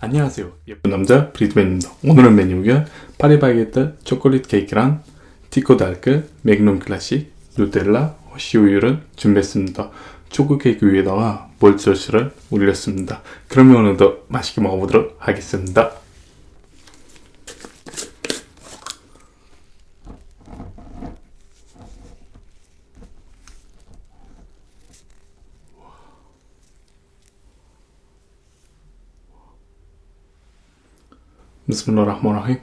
안녕하세요. 예쁜 남자 브리드맨입니다. 오늘은 메뉴가 파리바게뜨 초콜릿 케이크랑 티코달크 맥놈 클래식 누텔라 호시우유를 준비했습니다. 초코 케이크 위에다가 몰절시를 올렸습니다. 그러면 오늘도 맛있게 먹어보도록 하겠습니다. Bismillahirrahmanirrahim.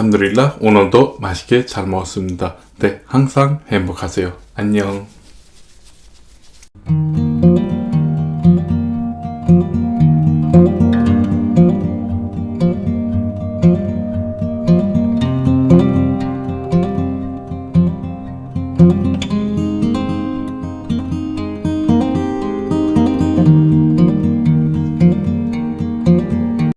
알함두릴라 오늘도 맛있게 잘 먹었습니다. 네, 항상 행복하세요. 안녕.